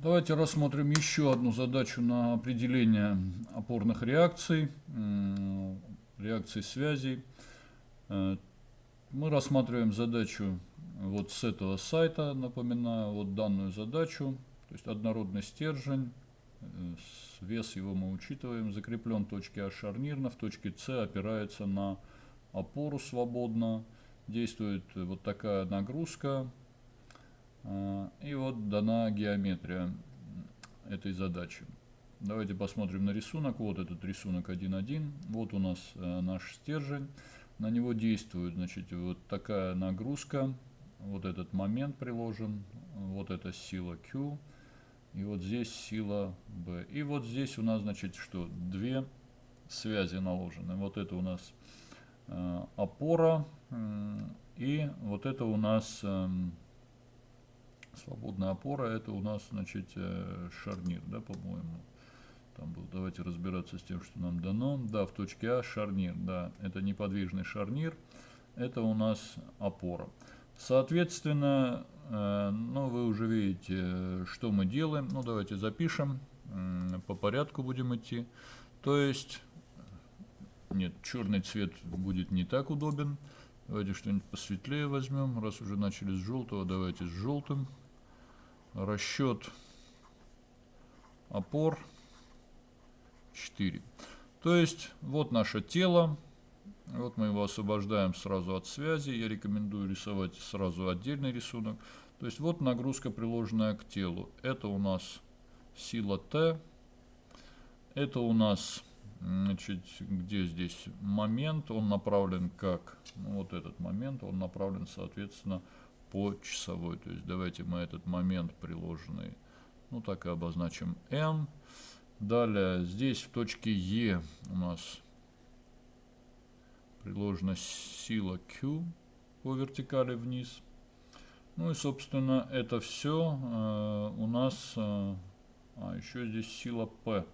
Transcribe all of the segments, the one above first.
Давайте рассмотрим еще одну задачу на определение опорных реакций, реакций связей. Э, мы рассматриваем задачу вот с этого сайта, напоминаю, вот данную задачу, то есть однородный стержень, э, вес его мы учитываем, закреплен в точке А шарнирно, в точке С опирается на опору свободно, действует вот такая нагрузка, и вот дана геометрия этой задачи. Давайте посмотрим на рисунок. Вот этот рисунок 1.1. Вот у нас э, наш стержень. На него действует значит, вот такая нагрузка. Вот этот момент приложен. Вот эта сила Q. И вот здесь сила B. И вот здесь у нас, значит, что? Две связи наложены. Вот это у нас э, опора. И вот это у нас... Э, Свободная опора это у нас, значит, э, шарнир, да, по-моему. Там был, давайте разбираться с тем, что нам дано. Да, в точке А шарнир, да, это неподвижный шарнир, это у нас опора. Соответственно, э, ну, вы уже видите, что мы делаем. Ну, давайте запишем, по порядку будем идти. То есть, нет, черный цвет будет не так удобен. Давайте что-нибудь посветлее возьмем. Раз уже начали с желтого, давайте с желтым расчет опор 4. То есть вот наше тело. Вот мы его освобождаем сразу от связи. Я рекомендую рисовать сразу отдельный рисунок. То есть вот нагрузка, приложенная к телу. Это у нас сила Т. Это у нас, значит, где здесь момент? Он направлен как? Ну, вот этот момент, он направлен, соответственно, по часовой. То есть давайте мы этот момент приложенный, ну так и обозначим n. Далее здесь в точке E у нас приложена сила Q по вертикали вниз. Ну и собственно это все э, у нас, э, а еще здесь сила P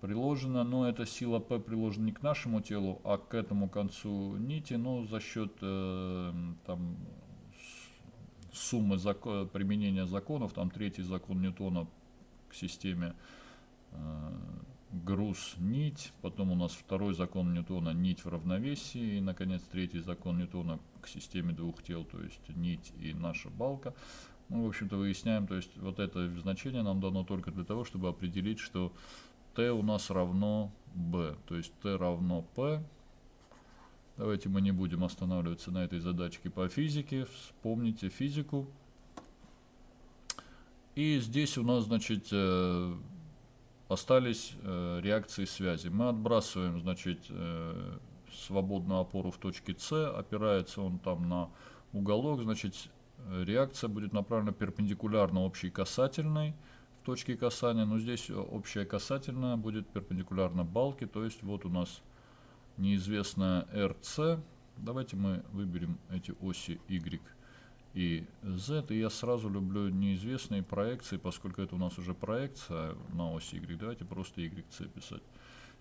приложена, но эта сила P приложена не к нашему телу, а к этому концу нити, но за счет э, там суммы закон, применения законов, там третий закон Ньютона к системе э, груз, нить, потом у нас второй закон Ньютона, нить в равновесии, и, наконец, третий закон Ньютона к системе двух тел, то есть нить и наша балка. Мы, в общем-то, выясняем, то есть вот это значение нам дано только для того, чтобы определить, что t у нас равно b, то есть t равно p, Давайте мы не будем останавливаться на этой задачке по физике. Вспомните физику. И здесь у нас, значит, э, остались э, реакции связи. Мы отбрасываем, значит, э, свободную опору в точке С. Опирается он там на уголок. Значит, реакция будет направлена перпендикулярно общей касательной в точке касания. Но здесь общая касательная будет перпендикулярно балке. То есть вот у нас неизвестная RC. Давайте мы выберем эти оси Y и Z. И я сразу люблю неизвестные проекции, поскольку это у нас уже проекция на оси Y. Давайте просто YC писать.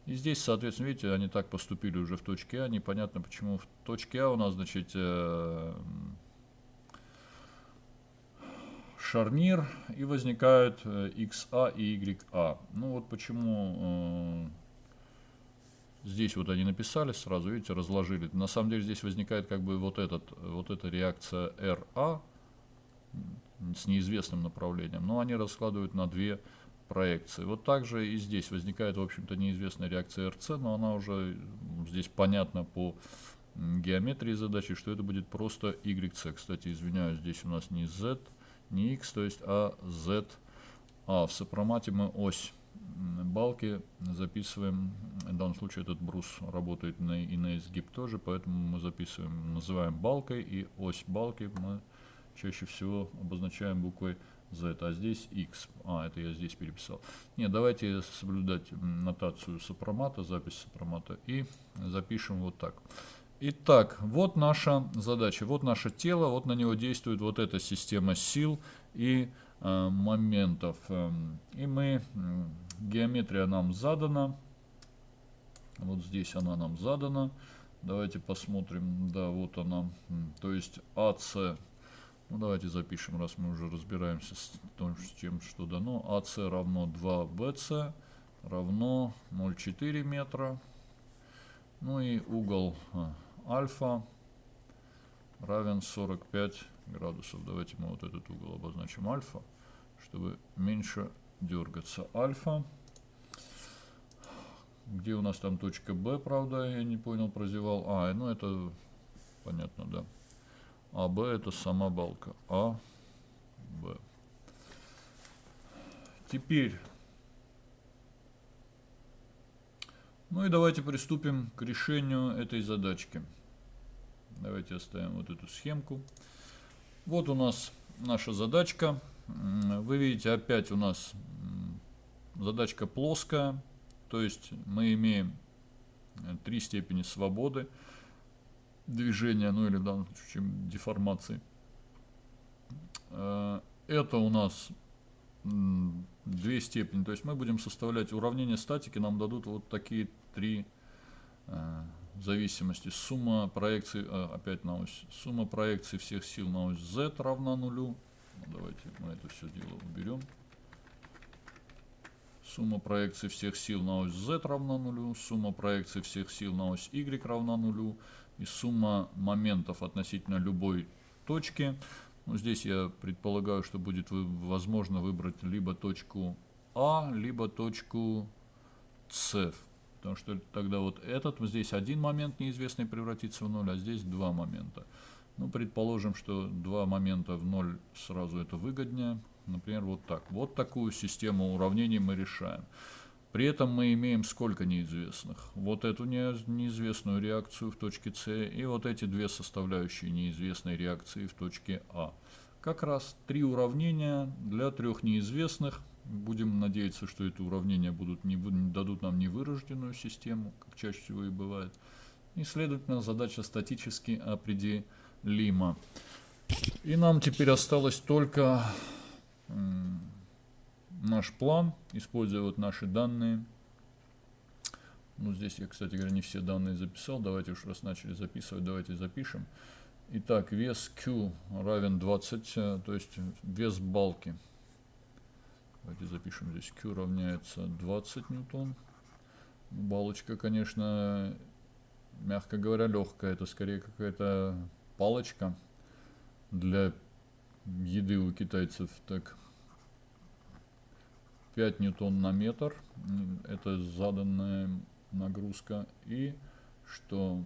И здесь, соответственно, видите, они так поступили уже в точке А. Непонятно, почему в точке А у нас, значит, э, шарнир и возникают э, XA и YA. Ну вот почему... Э, Здесь вот они написали сразу, видите, разложили. На самом деле здесь возникает как бы вот, этот, вот эта реакция RA с неизвестным направлением, но они раскладывают на две проекции. Вот также и здесь возникает, в общем-то, неизвестная реакция RC, но она уже здесь понятна по геометрии задачи, что это будет просто YC. Кстати, извиняюсь, здесь у нас не Z, не X, то есть, а Z. А в сопромате мы ось балки записываем, в данном случае этот брус работает на, и на изгиб тоже, поэтому мы записываем, называем балкой, и ось балки мы чаще всего обозначаем буквой Z, а здесь X. А, это я здесь переписал. Нет, давайте соблюдать нотацию сопромата, запись сопромата, и запишем вот так. Итак, вот наша задача, вот наше тело, вот на него действует вот эта система сил и э, моментов. Эм, и мы Геометрия нам задана. Вот здесь она нам задана. Давайте посмотрим. Да, вот она. То есть АС. Ну, давайте запишем, раз мы уже разбираемся с тем, что дано. АС равно 2БС равно 0,4 метра. Ну и угол а, альфа равен 45 градусов. Давайте мы вот этот угол обозначим альфа, чтобы меньше дергаться. Альфа. Где у нас там точка Б, правда, я не понял, прозевал. А, ну это понятно, да. А, Б это сама балка. А, Б. Теперь. Ну и давайте приступим к решению этой задачки. Давайте оставим вот эту схемку. Вот у нас наша задачка. Вы видите, опять у нас задачка плоская. То есть мы имеем три степени свободы движения, ну или в данном случае деформации. Э, это у нас две степени. То есть мы будем составлять уравнение статики, нам дадут вот такие три э, зависимости. Сумма проекций, э, опять на ось, сумма проекций всех сил на ось z равна нулю. Давайте мы это все дело уберем. Сумма проекций всех сил на ось z равна нулю. Сумма проекций всех сил на ось y равна нулю и сумма моментов относительно любой точки. Ну, здесь я предполагаю, что будет возможно выбрать либо точку А, либо точку С. Потому что тогда вот этот, здесь один момент неизвестный превратится в ноль, а здесь два момента. Ну, предположим, что два момента в ноль сразу это выгоднее. Например, вот так. Вот такую систему уравнений мы решаем. При этом мы имеем сколько неизвестных? Вот эту неизвестную реакцию в точке С и вот эти две составляющие неизвестной реакции в точке А. Как раз три уравнения для трех неизвестных. Будем надеяться, что эти уравнения будут не, дадут нам невырожденную систему, как чаще всего и бывает. И, следовательно, задача статически определима. И нам теперь осталось только наш план, используя вот наши данные. Ну, здесь я, кстати говоря, не все данные записал. Давайте уж раз начали записывать, давайте запишем. Итак, вес Q равен 20, э, то есть вес балки. Давайте запишем здесь. Q равняется 20 ньютон. Балочка, конечно, мягко говоря, легкая. Это скорее какая-то палочка для еды у китайцев. Так, 5 ньютон на метр, это заданная нагрузка, и что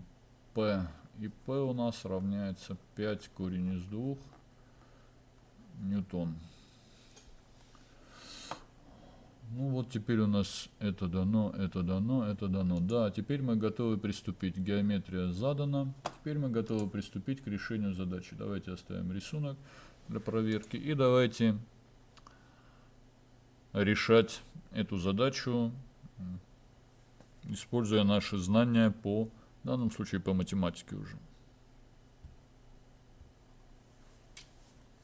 P и P у нас равняется 5 корень из 2 ньютон. Ну вот теперь у нас это дано, это дано, это дано. Да, теперь мы готовы приступить. Геометрия задана. Теперь мы готовы приступить к решению задачи. Давайте оставим рисунок для проверки. И давайте решать эту задачу, используя наши знания по, в данном случае по математике уже.